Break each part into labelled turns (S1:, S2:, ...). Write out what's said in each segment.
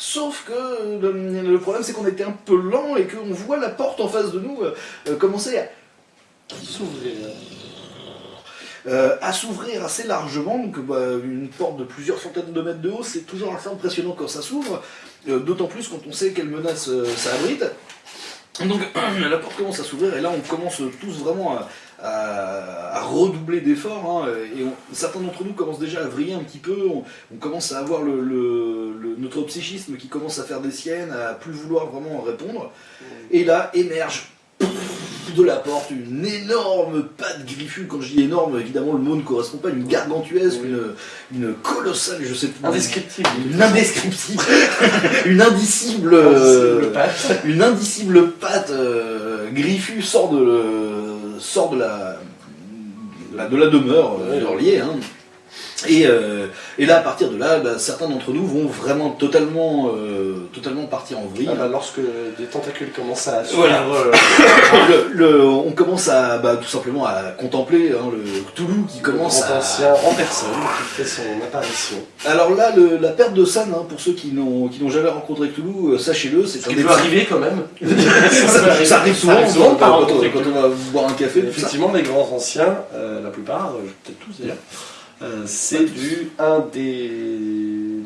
S1: Sauf que le, le problème c'est qu'on était un peu lent et qu'on voit la porte en face de nous euh, euh, commencer à
S2: S'ouvrir.
S1: euh, assez largement. Donc, bah, une porte de plusieurs centaines de mètres de haut, c'est toujours assez impressionnant quand ça s'ouvre, euh, d'autant plus quand on sait quelle menace euh, ça abrite. Donc, la porte commence à s'ouvrir et là, on commence tous vraiment à, à- à redoubler d'efforts. hein, et on- certains d'entre nous commencent déjà à vriller un petit peu. On, on commence à avoir le, le- le- notre psychisme qui commence à faire des siennes, à plus vouloir vraiment répondre. Et là, émerge de la porte une énorme patte griffue. Quand je dis énorme, évidemment, le mot ne correspond pas. Une gargantuesque,
S2: Oui.
S1: une, une colossale, je sais pas.
S2: Indescriptible.
S1: Une indescriptible, une indicible,
S2: Le patte.
S1: une indicible patte euh, griffue sort de, le- sort de la, la- de la demeure euh,
S2: Ouais.
S1: d'Orlier. hein. Et, euh, et là, à partir de là, bah, certains d'entre nous vont vraiment totalement, euh, totalement partir en vrille.
S2: Ah bah, lorsque des tentacules commencent à suivre
S1: Voilà.
S2: euh,
S1: Le- le- on commence à bah, tout simplement à contempler hein, le Cthulhu qui
S2: le
S1: commence
S2: grand
S1: à,
S2: ancien en personne qui fait son apparition.
S1: Alors là, le- la perte de San, hein, pour ceux qui n'ont qui n'ont jamais rencontré Cthulhu, sachez-le, c'est
S2: Ce
S1: un
S2: qui
S1: des
S2: peut arriver quand même.
S1: ça, ça arrive souvent,
S2: arrive souvent
S1: quand, quand on va boire un café.
S2: Effectivement, les grands anciens, euh, la plupart, euh, peut-être tous d'ailleurs, euh, c'est du 1 des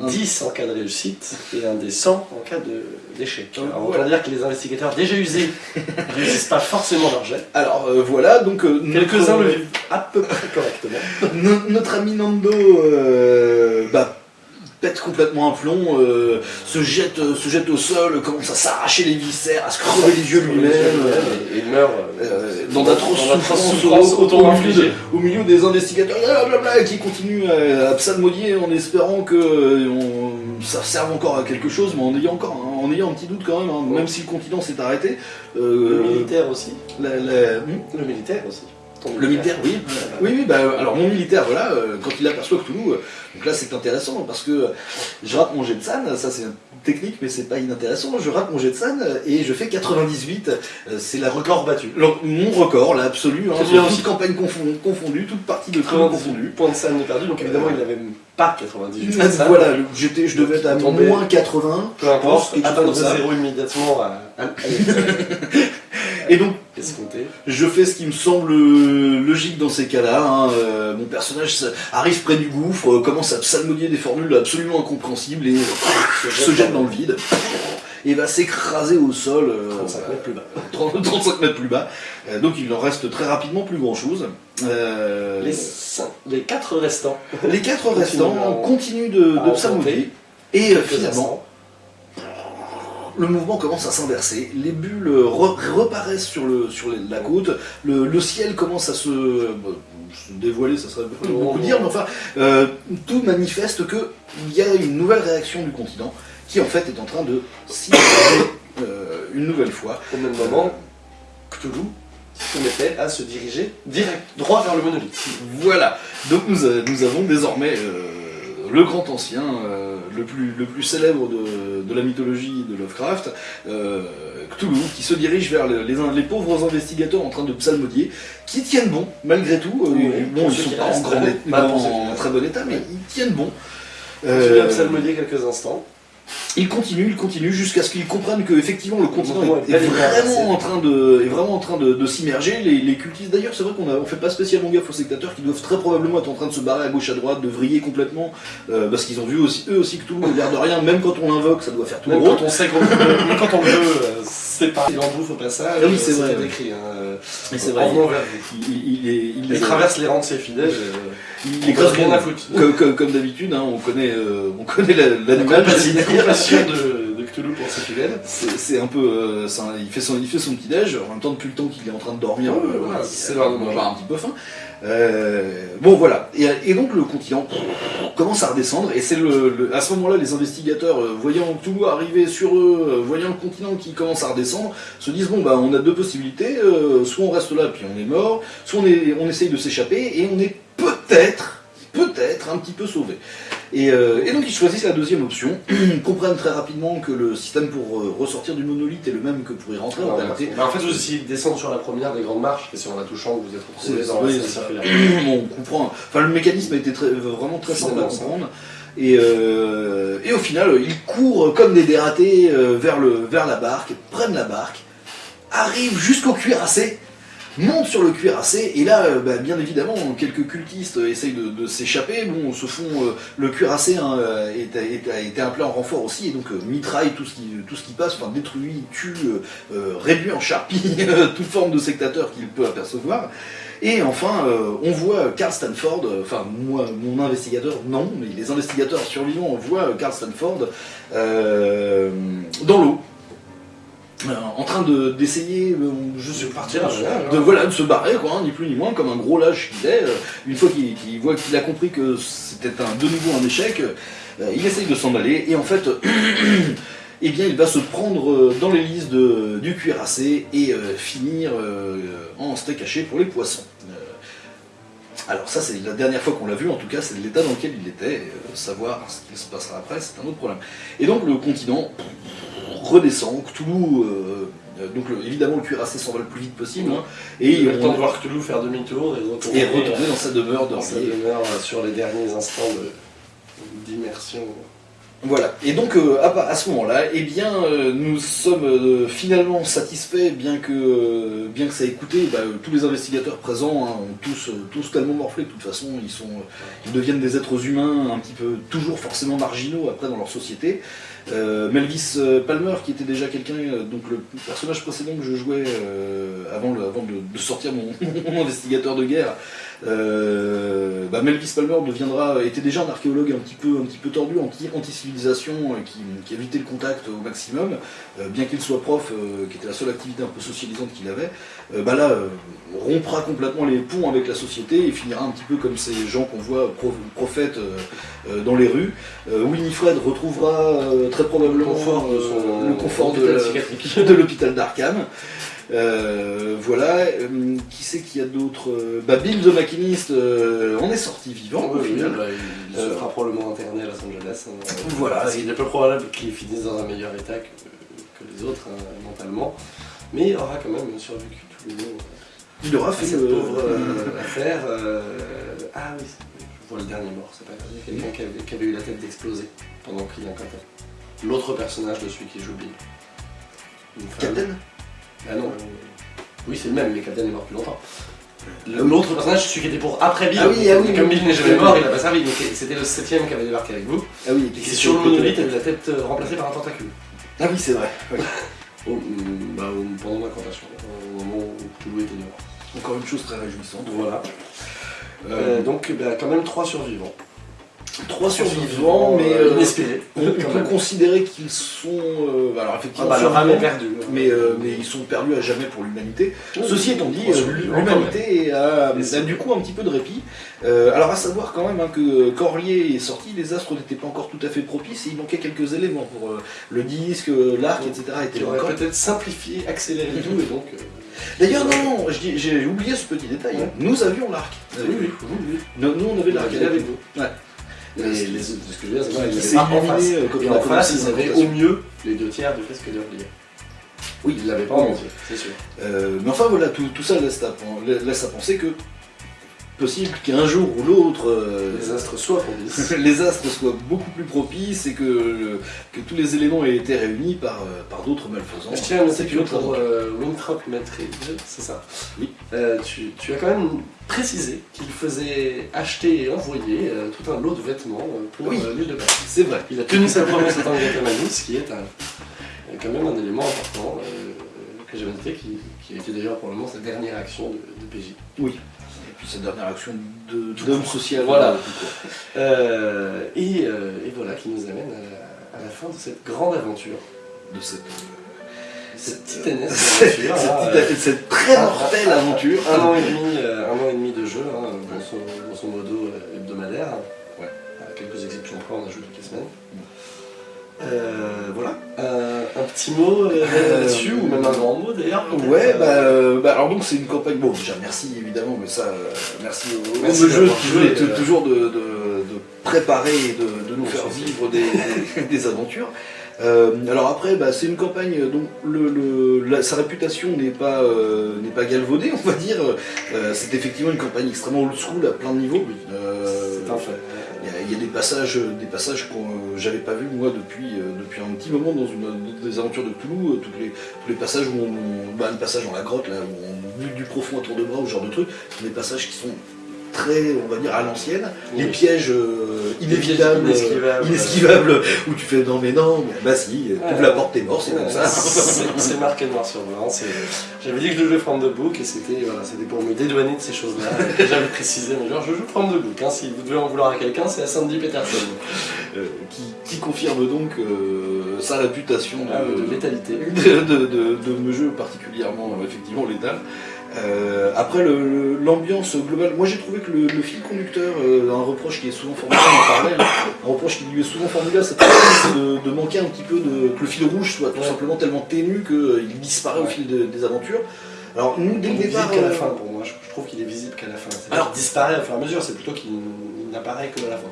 S1: Un.
S2: 10 en cas de réussite et un des 100 en cas de- d'échec. Alors,
S1: voilà.
S2: autant dire que les investigateurs déjà usés ne réussissent pas forcément leur jet.
S1: Alors euh, voilà, donc euh,
S2: Quelques-uns le vivent à peu près correctement.
S1: no- notre ami Nando euh, bah, pète complètement un plomb, euh, se, jette, euh, se jette au sol, commence à s'arracher les viscères, à se crever les yeux lui-même. euh,
S2: Et il meurt euh,
S1: dans d'atroces souffrances au- au- milieu des investigateurs blablabla, qui continuent à, à psalmodier en espérant que on- ça serve encore à quelque chose, mais en ayant encore en ayant un petit doute quand même, hein, même si le continent s'est arrêté.
S2: Le militaire aussi.
S1: la- la- hmm?
S2: Le militaire aussi.
S1: Le militaire, oui. Oui, oui, bah, alors mon militaire, voilà, euh, quand il aperçoit Cthulhu, euh, donc là c'est intéressant parce que euh, je rate mon jet de san, ça c'est une technique mais c'est pas inintéressant, je rate mon jet de san euh, et je fais 98, euh, c'est la
S2: Record battu.
S1: le- mon record, là, absolu, hein,
S2: bien
S1: toute campagne confon- confondue, toute partie de
S2: 98
S1: confondue.
S2: points de de perdu, donc évidemment il n'avait même pas 98 points de scène.
S1: Voilà, j'étais, je devais être à moins 80,
S2: Peu importe, atteindre
S1: comme ça.
S2: zéro immédiatement à, à,
S1: Et donc, je fais ce qui me semble logique dans ces cas-là. hein, euh, mon personnage arrive près du gouffre, euh, commence à psalmodier des formules absolument incompréhensibles et euh, se jette dans le vide. Et va s'écraser au sol euh,
S2: 35 mètres plus bas.
S1: 30 35 mètres plus bas. Euh, donc il en reste très rapidement plus grand chose.
S2: Les, cinq- les quatre restants.
S1: les quatre
S2: Continuent
S1: restants continuent de, psalmodier. Et finalement. Le mouvement commence à s'inverser, les bulles re- reparaissent sur, le, sur les- la côte, le, le ciel commence à se, se dévoiler, ça serait beaucoup, beaucoup dire, mais enfin, euh, tout manifeste qu'il y a une nouvelle réaction du continent qui en fait est en train de s'immerger euh, une nouvelle fois.
S2: Au même moment, Cthulhu se mettait à se diriger direct, droit vers le monolithe.
S1: Voilà, donc nous, nous avons désormais euh, le grand ancien, euh, le, plus, le plus célèbre de, de la mythologie de Lovecraft, euh, Cthulhu, qui se dirige vers le- les, les pauvres investigateurs en train de psalmodier, qui tiennent bon, malgré tout. Euh,
S2: Oui,
S1: bon, ils sont pas en, grand,
S2: qui
S1: en très bon état, mais ils tiennent bon.
S2: Continue à
S1: Euh,
S2: psalmodier quelques instants.
S1: Il continue, il continue jusqu'à ce qu'ils comprennent que effectivement le continent est,
S2: est
S1: vraiment en train de, est vraiment en train de, de s'immerger. Les, les cultistes, d'ailleurs, c'est vrai qu'on on fait pas spécialement gaffe aux sectateurs qui doivent très probablement être en train de se barrer à gauche à droite, de vriller complètement, euh, parce qu'ils ont vu aussi eux aussi que tout l'air de rien. Même quand on l'invoque, ça doit faire tout
S2: Même
S1: gros.
S2: quand on sait qu'on quand on veut, euh, c'est pas. Il en bouffe au passage.
S1: Ah oui, c'est
S2: euh,
S1: vrai.
S2: Hein.
S1: Mais c'est vrai. Il, il, il, est- il
S2: Il
S1: les
S2: traverse les rangs de ses fidèles. euh,
S1: il
S2: rien
S1: bien
S2: à foutre.
S1: Comme, comme, comme d'habitude, hein, on connaît, euh, on connaît la-
S2: La
S1: l'animal.
S2: la de, de Cthulhu pour ses fidèles.
S1: C'est c'est un peu, euh, un- il fait son, il fait son petit déj. En même temps, depuis le temps qu'il est en train de dormir,
S2: Ouais,
S1: euh,
S2: voilà,
S1: il-
S2: c'est l'heure de manger.
S1: un petit peu faim. Euh, bon voilà, et, et donc le continent commence à redescendre, et c'est le, le- à ce moment-là les investigateurs, euh, voyant tout arriver sur eux, voyant le continent qui commence à redescendre, se disent bon bah on a deux possibilités, soit on reste là puis on est mort, soit on, est, on essaye de s'échapper et on est peut-être, peut-être un petit peu sauvé. Et, euh, et donc ils choisissent la deuxième option, ils comprennent très rapidement que le système pour euh, ressortir du monolithe est le même que pour y rentrer en réalité.
S2: Bah, en fait, vous essayez de descendre sur la première des grandes marches, et c'est en la touchant que vous êtes retrouvé
S1: C'est-
S2: dans la
S1: oui. Bon, on comprend. Enfin, le mécanisme a été très, vraiment très simple à comprendre. Et, euh, et au final, ils courent comme des dératés euh, vers, le, vers la barque, prennent la barque, arrivent jusqu'au cuirassé, montent sur le cuirassé, et là, euh, bah, bien évidemment, quelques cultistes essayent de, s'échapper, bon, se font, euh, le cuirassé hein, euh, est- est- appelé en renfort aussi, et donc mitraille tout ce, qui, passe, enfin détruit, tue, réduit en charpie toute forme de sectateur qu'il peut apercevoir. Et enfin, on voit Carl Stanford, enfin moi, mon investigateur, non, mais les investigateurs survivants voient Carl Stanford dans l'eau, euh, en train de- d'essayer, euh, je sais pas,
S2: partir,
S1: de, voilà, de se barrer, quoi, hein, ni plus ni moins, comme un gros lâche qu'il est. euh, une fois qu'il voit qu'il a compris que c'était de nouveau un échec, il essaye de s'en aller, et en fait, eh bien, il va se prendre dans l'hélice de- du cuirassé et finir en steak haché pour les poissons. Alors ça, c'est la dernière fois qu'on l'a vu, en tout cas, c'est l'état dans lequel il était. savoir ce qu'il se passera après, c'est un autre problème. Et donc le continent redescend, Cthulhu, euh, donc le- évidemment le cuirassé s'en va le plus vite possible, hein, et
S2: le temps de voir Cthulhu faire demi-tour et retourner,
S1: et retourner dans sa demeure
S2: dans sa demeure euh, sur les derniers instants de- d'immersion.
S1: Voilà, et donc euh, à, à ce moment-là, eh bien, euh, nous sommes euh, finalement satisfaits, bien que, bien que ça ait coûté, bah, tous les investigateurs présents hein, ont tous, tous tellement morflé, de toute façon, ils, sont, ils deviennent des êtres humains un petit peu, toujours forcément marginaux après dans leur société. Melvis Palmer, qui était déjà quelqu'un, donc le personnage précédent que je jouais avant, le- avant de, de sortir mon, mon investigateur de guerre, euh, bah, Melvis Palmer deviendra, était déjà un archéologue un petit peu, un petit peu tordu, anti- anti-civilisation, euh, qui, qui évitait le contact au maximum, euh, bien qu'il soit prof, euh, qui était la seule activité un peu socialisante qu'il avait, euh, bah là, euh, rompra complètement les ponts avec la société et finira un petit peu comme ces gens qu'on voit pro- prophètes euh, euh, dans les rues. Euh, Winifred retrouvera euh, très probablement
S2: Le confort son-
S1: euh, le de l'hôpital d'Arkham. Euh, voilà, Euh, qui c'est qu'il y a d'autres Euh, bah, Bill the Machinist en est sorti vivant au final.
S2: bah, il, il se fera probablement interner à Los Angeles. hein.
S1: Voilà.
S2: Qu'il est peu probable qu'il finisse dans un meilleur état que, que les autres, hein, mentalement. Mais il aura quand même survécu tous les jours
S1: Il aura fait
S2: cette pauvre euh, affaire. euh, Ah oui, je vois le dernier mort, c'est pas grave. Il y a quelqu'un qui avait, qui avait eu la tête d'exploser pendant qu'il incantait. L'autre personnage de celui qui joue Bill.
S1: Captain?
S2: Ah non. Oui, c'est le même, mais Captain est mort depuis longtemps. L'autre personnage, celui qui était pour après Bill.
S1: Ah oui, ah oui,
S2: Comme. Bill n'est jamais mort, il a pas servi. Donc c'était le septième qui avait débarqué avec vous.
S1: Ah oui,
S2: Et qui sur le monolithe avait la tête euh, remplacée par un tentacule.
S1: Ah oui, c'est vrai. oui.
S2: Au- mm, bah, au- pendant l'incantation, au moment où Cthulhu était dehors.
S1: Encore une chose très réjouissante.
S2: Voilà.
S1: Euh,
S2: Euh, donc bah, quand même trois survivants.
S1: Trois survivants, mais
S2: euh,
S1: euh,
S2: inespérés.
S1: on, peut considérer qu'ils sont. euh, alors
S2: Ah
S1: effectivement,
S2: bah, le rame est
S1: survivants,
S2: perdu.
S1: mais, euh, mais ils sont perdus à jamais pour l'humanité. Ceci étant dit, l'humanité a, du coup un petit peu de répit. Alors à savoir quand même hein, que Corlier est sorti, les astres n'étaient pas encore tout à fait propices et il manquait quelques éléments pour le disque, l'arc, etc.
S2: Aurait
S1: encore.
S2: peut-être simplifié, accéléré tout et donc.
S1: D'ailleurs non, non, j'ai oublié ce petit détail.
S2: Ouais.
S1: Nous avions l'arc.
S2: Oui, oui, oui.
S1: Nous, nous, on avait l'arc. Ouais.
S2: Les, les- ce que je veux dire, c'est
S1: Qui
S2: qu'ils pas en face. Et en face, ils avaient au mieux les deux tiers du fresque d'Orlier.
S1: Oui,
S2: Ils l'avaient pas en entier, c'est sûr.
S1: Euh, mais enfin voilà, tout, tout ça laisse à, pen- laisse à penser que possible qu'un jour ou l'autre euh,
S2: Les astres soient propices.
S1: les astres soient beaucoup plus propices et que, que tous les éléments aient été réunis par, euh, par d'autres malfaisants.
S2: Je tiens à noter que pour euh, Maitreid, c'est ça
S1: Oui.
S2: Tu, tu as quand même précisé qu'il faisait acheter et envoyer tout un lot de vêtements pour
S1: Oui.
S2: l'île de Pâques.
S1: C'est vrai.
S2: Il a tenu sa promesse en tant que ce qui est un, quand même un élément important que j'avais noté, qui, qui a été d'ailleurs pour le moment sa dernière action de, de PJ.
S1: Et puis cette dernière action de- d'homme social.
S2: Voilà.
S1: euh.
S2: Euh, et, euh, et voilà qui nous amène à la, à la fin de cette grande aventure,
S1: De cette,
S2: cette titanesque
S1: cette,
S2: aventure. hein,
S1: cette-
S2: euh,
S1: cette très mortelle aventure.
S2: Un an et demi, euh, un an et demi de jeu, hein, grosso, grosso modo euh, hebdomadaire.
S1: Ouais.
S2: À quelques exceptions près, on a joué toutes les semaines. Euh, voilà. Un, un petit mot euh, là-dessus, ou même un grand mot d'ailleurs.
S1: Ouais,
S2: euh,
S1: bah, euh, bah, alors donc c'est une campagne. Bon, déjà merci évidemment, mais ça, euh, merci au
S2: Merci
S1: au jeu qui veut
S2: euh,
S1: toujours de, de- de préparer et de, de nous faire vivre des, des aventures. Euh, alors après, bah, c'est une campagne dont le, le- la- sa réputation n'est pas, euh, pas galvaudée, on va dire. Euh, c'est effectivement une campagne extrêmement old school à plein de niveaux. Euh,
S2: C'est un fait.
S1: Il y, a des passages, des passages que j'avais pas vu moi depuis, depuis un petit moment dans, une, des aventures de Cthulhu, tous les, tous les passages où on, bah, le passage dans la grotte là où on bute du profond à tour de bras ou ce genre de trucs, ce sont des passages qui sont très, on va dire, à l'ancienne. Les pièges euh, inévitables, inesquivables, où tu fais non mais non, bah si, tu ouvres la porte, t'es mort, c'est comme ça.
S2: C'est marqué noir sur blanc. J'avais dit que je jouais From the Book et c'était voilà, pour me dédouaner de ces choses-là. J'avais précisé, mais genre je joue From the Book. Hein, si vous devez en vouloir à quelqu'un, c'est à Sandy Peterson.
S1: Euh, qui, confirme donc euh, sa réputation
S2: ah, de, de, létalité.
S1: De, de, jeu particulièrement effectivement létal. Euh, après, l'ambiance globale, moi j'ai trouvé que le, fil conducteur, euh, un reproche qui est souvent formulé, hein, un reproche qui lui est souvent formulé c'est de, manquer un petit peu de. que le fil rouge soit tout simplement tellement ténu qu'il disparaît au fil des aventures.
S2: Alors, nous, dès le départ. qu'à la euh, fin pour moi, je, trouve qu'il est visible qu'à la fin. Alors, disparaît au fur et à mesure, c'est plutôt qu'il n'apparaît que à la fin.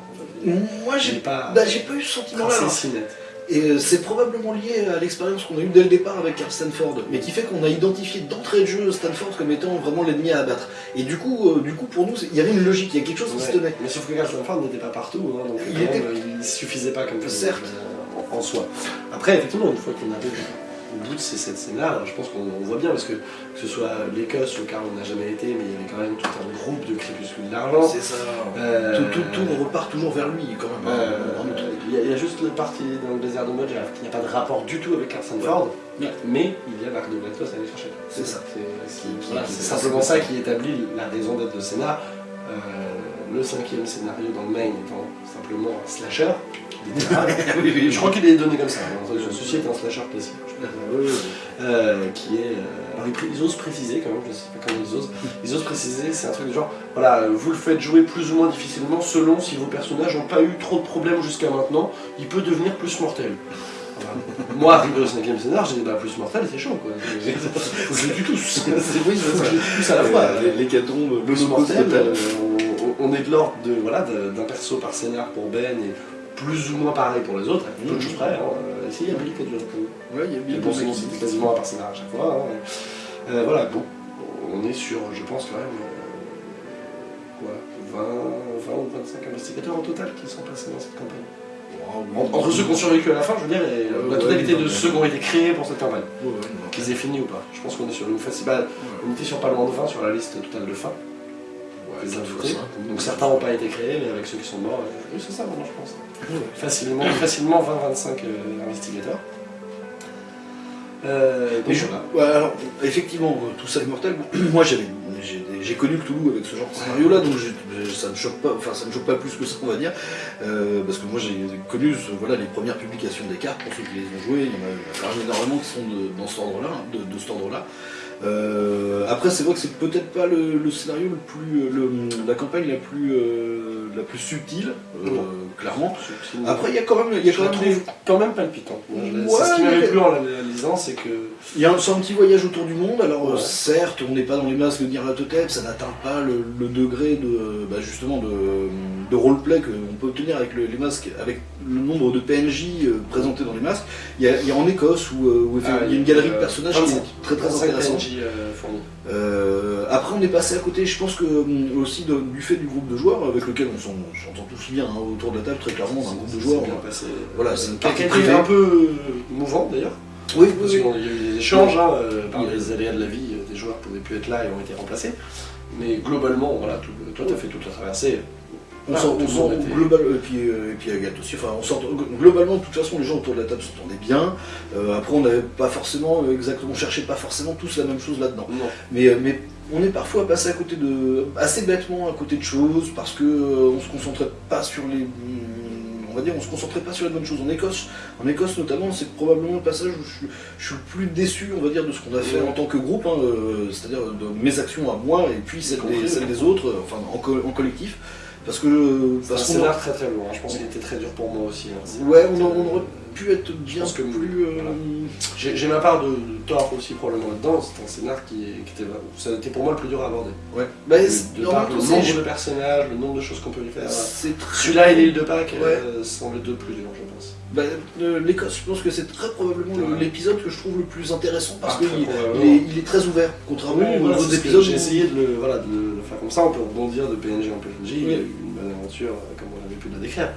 S1: Moi, j'ai pas, bah, pas eu ce sentiment-là. C'est si net. Et euh, c'est probablement lié à l'expérience qu'on a eue dès le départ avec Stanford, mais qui fait qu'on a identifié d'entrée de jeu Stanford comme étant vraiment l'ennemi à abattre. Et du coup, euh, du coup pour nous, il y avait une logique, il y a quelque chose qui se tenait.
S2: Mais sauf que Stanford n'était pas partout, hein, donc il, était... il suffisait pas comme ça.
S1: Certes.
S2: en soi. Après, effectivement, une fois qu'on avait au bout de ces sept scènes-là, je pense qu'on voit bien, parce que que ce soit l'Écosse, car on n'a jamais été, mais il y avait quand même tout un groupe de crépuscules d'argent.
S1: C'est ça. Euh, tout, tout, tout, repart toujours vers lui, quand même.
S2: Euh, il y, a juste la partie dans le désert de Modge, il n'y a pas de rapport du tout avec Carson Ford, mais il y a Marc de Blacktos à aller chercher.
S1: C'est ça.
S2: C'est simplement ça qui établit la raison d'être de scénar. Euh, le cinquième scénario dans le main étant simplement un slasher, je crois qu'il est donné comme ça. Hein. Ceci est un slasher classique. Euh, qui est. Euh, alors ils, osent préciser quand même, je sais pas comment ils osent. Ils osent préciser, c'est un truc de genre, voilà, vous le faites jouer plus ou moins difficilement selon si vos personnages n'ont pas eu trop de problèmes jusqu'à maintenant, il peut devenir plus mortel. Moi, arrivé au cinquième scénar, j'ai dit bah plus mortel, c'est chaud quoi. Faut que je les tous. c'est oui, tous à la fois.
S1: Les catombes,
S2: le mortel, euh, on, est de l'ordre de voilà d'un perso par scénar pour Ben et plus ou moins pareil pour les autres, choses près. Hein. Euh, il y a Billy qui a dû
S1: Ouais, il y a Billy.
S2: Bon, sinon c'était quasiment un personnage à chaque fois. Hein. Euh, voilà, bon, on est sur, je pense quand même, euh, quoi, 20, 20 ou 25 investigateurs au total qui sont passés dans cette campagne. Entre ceux qui ont survécu à la fin, je veux dire, et la totalité de ceux qui ont été créés pour cette campagne. Qu'ils aient fini ou pas. Je pense qu'on est sur une festival. On était sur pas loin de 20 sur la liste totale de fin. Donc certains n'ont pas été créés, mais avec ceux qui sont morts, oui, c'est ça maintenant je pense. Facilement, facilement 20-25 euh, investigateurs.
S1: Euh, alors, effectivement, euh, tout ça est mortel. Moi, j'ai connu Cthulhu avec ce genre de scénario-là, donc ça ne choque pas, enfin ça ne choque pas plus que ça, on va dire, parce que moi j'ai connu voilà les premières publications des cartes pour ceux qui les ont jouées. Il y en a, énormément qui sont de, dans cet ordre-là, de, de, cet ordre-là. Euh, après, c'est vrai que c'est peut-être pas le, scénario le plus, la campagne la plus, euh, la plus subtile, euh, clairement. Après, il y a quand même, il y a quand même,
S2: quand même palpitant. ce qui m'avait plu en la lisant, c'est que
S1: il y a un, un, petit voyage autour du monde. Alors, certes, on n'est pas dans les masques de Nyarlathotep, ça n'atteint pas le, degré de, bah, justement, de, de roleplay qu'on peut obtenir avec les masques, avec le nombre de PNJ présentés dans les masques. Il y a, en Écosse où, ah, il y a une galerie de personnages qui est très très intéressante.
S2: Euh,
S1: euh, après, on est passé à côté, je pense que euh, aussi du fait du groupe de joueurs avec lequel on s'entend tous bien hein, autour de la table, très clairement, un groupe de joueurs.
S2: Voilà, c'est une partie un peu mouvant d'ailleurs.
S1: Oui,
S2: parce qu'il y a eu des échanges hein, par les aléas de la vie, des joueurs ne pouvaient plus être là et ont été remplacés. Mais globalement, voilà, toi tu as fait toute la traversée,
S1: on sent, globalement, et puis, euh, et puis Agathe aussi, enfin, on sent, globalement, de toute façon, les gens autour de la table s'entendaient bien. Euh, après, on n'avait pas forcément, exactement, on cherchait pas forcément tous la même chose là-dedans. Mais, euh, mais on est parfois passé à côté de, assez bêtement à côté de choses parce que on se concentrait pas sur les, on va dire, on se concentrait pas sur les bonnes choses. En Écosse, en Écosse notamment, c'est probablement le passage où je, suis le plus déçu, on va dire, de ce qu'on a fait en tant que groupe, hein, c'est-à-dire de mes actions à moi et puis celles des, autres, enfin en collectif. Parce que.
S2: C'est un scénar très très lourd, hein. je pense qu'il était très dur pour moi aussi. Hein.
S1: Ouais, on, aurait pu être bien que plus. Euh,
S2: j'ai ma part de, tort aussi probablement là-dedans, c'est un scénar qui, était. Ça a été pour moi le plus dur à aborder.
S1: Ouais.
S2: Bah, de, par le nombre de personnages, le nombre de choses qu'on peut y faire. Celui-là et l'île de Pâques euh, sont les deux plus durs, je pense.
S1: Bah, L'Écosse, je pense que c'est très probablement l'épisode que je trouve le plus intéressant parce ah, qu'il il est, très ouvert, contrairement aux autres épisodes.
S2: J'ai essayé de le, voilà, de le, faire comme ça, on peut rebondir de PNG en PNG, il y a eu une bonne aventure comme on avait pu la décrire.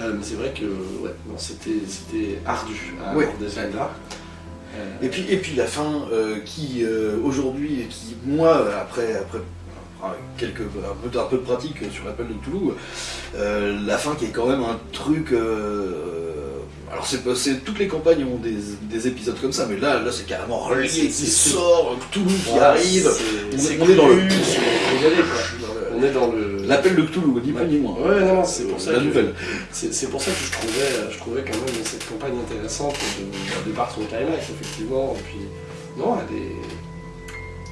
S2: Mais c'est vrai que ouais, c'était ardu à
S1: Ouais.
S2: aborder là
S1: Et puis, et puis la fin euh, qui euh, aujourd'hui, qui moi après après quelques un peu, un peu de pratique sur l'appel de Toulouse, euh, la fin qui est quand même un truc. euh, alors c'est pas- c'est toutes les campagnes ont des, des épisodes comme ça, mais là là c'est carrément relié
S2: c'est-
S1: qui sort, Toulouse qui arrive. on- est dans le-.
S2: On est dans le.
S1: L'appel de Cthulhu, ni plus ni moins.
S2: Ouais, non, non, c'est pour ça
S1: La
S2: que-
S1: nouvelle.
S2: C'est c'est pour ça que je trouvais, je trouvais quand même cette campagne intéressante de, de par son climax, effectivement. Et puis, non, elle est.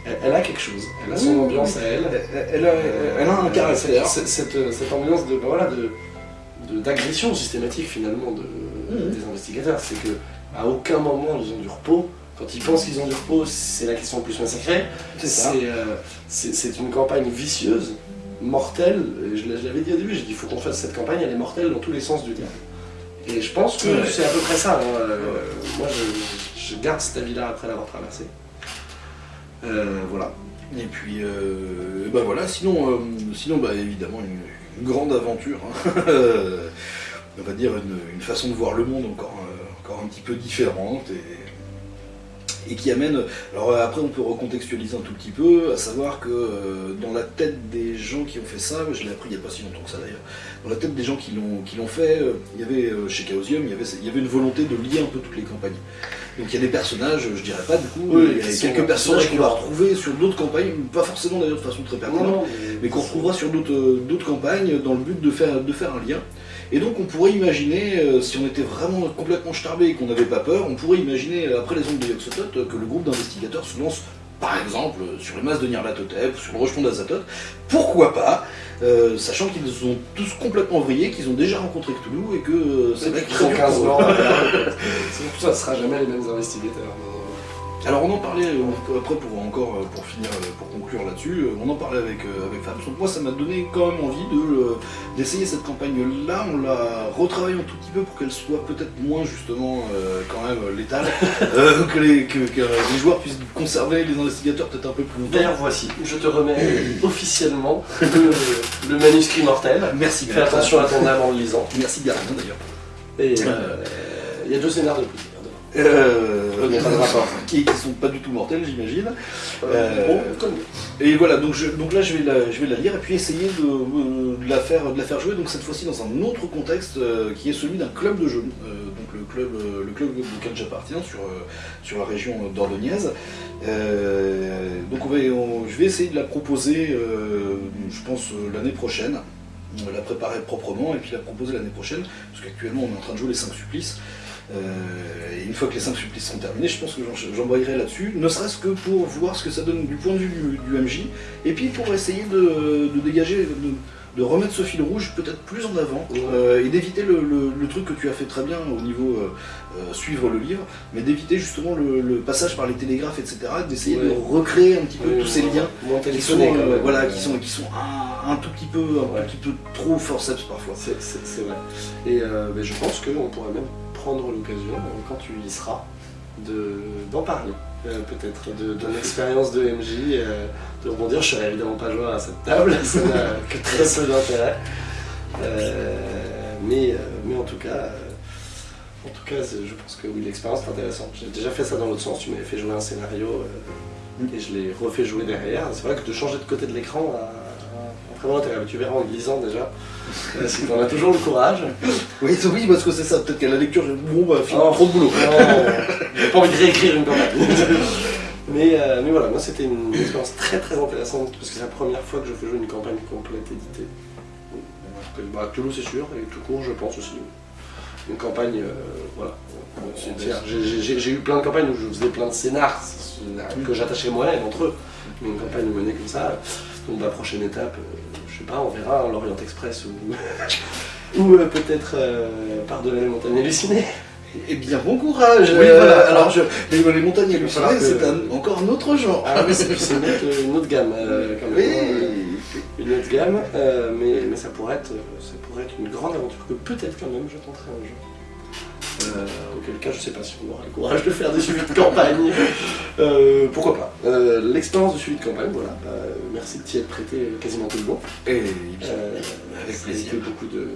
S2: Elle, elle a quelque chose, elle a son
S1: Oui,
S2: ambiance
S1: oui.
S2: à elle.
S1: Elle, elle a, elle a un
S2: Euh,
S1: caractère.
S2: Cette, cette- cette ambiance de, voilà, de, de- d'agression systématique finalement de, des investigateurs. C'est que à aucun moment ils ont du repos. Quand ils pensent qu'ils ont du repos, c'est la question plus massacrée.
S1: C'est
S2: euh, une campagne vicieuse, mortelle. Et je, l'a- je l'avais dit au début, j'ai dit il faut qu'on fasse cette campagne, elle est mortelle dans tous les sens du terme. Et je pense que
S1: Ouais.
S2: c'est à peu près ça. hein. Euh, moi, je, je garde cet avis-là après l'avoir traversé. Euh, voilà.
S1: Et puis, euh, bah voilà, sinon, euh, sinon bah, évidemment, une, une grande aventure. hein. On va dire une, une façon de voir le monde encore, encore un petit peu différente et, et qui amène. Alors euh, après, on peut recontextualiser un tout petit peu, à savoir que euh, dans la tête des gens qui ont fait ça, je l'ai appris il n'y a pas si longtemps que ça d'ailleurs, dans la tête des gens qui l'ont fait, euh, il y avait euh, chez Chaosium, il y avait, il y avait une volonté de lier un peu toutes les campagnes. Donc il y a des personnages, je dirais pas du coup,
S2: Oui,
S1: il y a quelques personnages qu'on va retrouver sur d'autres campagnes, pas forcément d'ailleurs de façon très pertinente, mais qu'on retrouvera sur d'autres d'autres campagnes dans le but de faire, de faire un lien. Et donc on pourrait imaginer, euh, si on était vraiment complètement starbé et qu'on n'avait pas peur, on pourrait imaginer, euh, après les ondes de Yoxotot, euh, que le groupe d'investigateurs se lance, par exemple, sur les masses de Nyarlathotep, sur le rejeton d'Azathoth. Pourquoi pas euh, Sachant qu'ils ont tous complètement vrillé, qu'ils ont déjà rencontré Cthulhu et que euh, ça va être très
S2: Ils ont
S1: dur
S2: 15
S1: pour eux.
S2: ans. C'est ça, ce sera jamais les mêmes investigateurs. mais-
S1: Alors on en parlait euh, après pour encore euh, pour finir euh, pour conclure là-dessus, on en parlait avec avec Fab. Donc moi ça m'a donné quand même envie de d'essayer cette campagne là. On l'a retravaillé un tout petit peu pour qu'elle soit peut-être moins justement quand même létale, euh, que les que, que les joueurs puissent conserver les investigateurs peut-être un peu plus longtemps.
S2: D'ailleurs, voici, je te remets officiellement le, le manuscrit mortel.
S1: Merci.
S2: Fais attention à ton âme en le lisant.
S1: Merci bien d'ailleurs.
S2: Et euh, il y a deux scénarios de plus.
S1: Euh,
S2: Il y a pas de rapport.
S1: qui, qui sont pas du tout mortels j'imagine.
S2: Euh, comme
S1: Et voilà, donc, je- donc là je vais, la, je vais la lire et puis essayer de, euh, de la, faire, de la faire jouer, donc cette fois-ci dans un autre contexte euh, qui est celui d'un club de jeu, euh, donc le club, euh, le club auquel j'appartiens sur, euh, sur la région d'Ordognaise. Euh, donc on va, on- je vais essayer de la proposer, euh, je pense, euh, l'année prochaine, euh, la préparer proprement et puis la proposer l'année prochaine, parce qu'actuellement on est en train de jouer les 5 supplices. Euh, et une fois que les 5 supplices seront terminés, je pense que j'embrayerai là-dessus, ne serait-ce que pour voir ce que ça donne du point de vue du, du MJ, et puis pour essayer de, de dégager, de, de remettre ce fil rouge peut-être plus en avant, euh, et d'éviter le, le- le truc que tu as fait très bien au niveau euh, suivre le livre, mais d'éviter justement le, le passage par les télégraphes, etc., d'essayer de recréer un petit peu tous ces liens qui sont, euh, voilà, qui sont, qui sont un, un tout petit peu, un petit peu trop forceps parfois.
S2: C'est vrai. Et mais je pense qu'on pourrait même prendre l'occasion, euh, quand tu y seras, de- d'en parler. Euh, Peut-être de, de l'expérience de MJ, euh, de rebondir. Je serai évidemment pas joueur à cette table, ça n'a que très peu d'intérêt. Euh, mais, mais en tout cas, en tout cas, je pense que oui, l'expérience est intéressante. J'ai déjà fait ça dans l'autre sens. Tu m'avais fait jouer un scénario euh, et je l'ai refait jouer derrière. C'est vrai que de changer de côté de l'écran Tu verras en lisant déjà. euh, si tu en as toujours le courage.
S1: Oui, oui, parce que c'est ça, peut-être qu'à la lecture, j'ai bon, bah, finalement,
S2: Oh.
S1: trop de boulot.
S2: Non, j'ai pas envie de réécrire une campagne. mais, euh, mais voilà, moi c'était une expérience très très intéressante parce que c'est la première fois que je fais jouer une campagne complète éditée. Bah, Cthulhu c'est sûr, et tout court je pense aussi. Une campagne, euh, voilà. J'ai eu plein de campagnes où je faisais plein de scénars que j'attachais moi-même entre eux. Mais une campagne menée comme ça, donc la prochaine étape, euh, je sais pas, on verra, l'Orient Express ou, ou euh, peut-être euh, par-delà les montagnes hallucinées.
S1: Eh bien, bon courage
S2: Oui, voilà.
S1: Alors, je, les, les montagnes hallucinées,
S2: que-
S1: c'est un- encore un autre genre.
S2: Ah oui, c'est une, autre- une autre gamme euh, quand même.
S1: Oui.
S2: Euh, Une autre gamme, euh, mais, mais ça, pourrait être, ça pourrait être une grande aventure que peut-être quand même je tenterai un jour. Euh, auquel cas, je sais pas si on aura le courage de faire des suivis de campagne. Euh, pourquoi pas Euh, L'expérience de suivi de campagne, voilà. Bah, merci de t'y être prêté quasiment tout le long.
S1: Et
S2: Euh,
S1: avec plaisir.
S2: beaucoup de,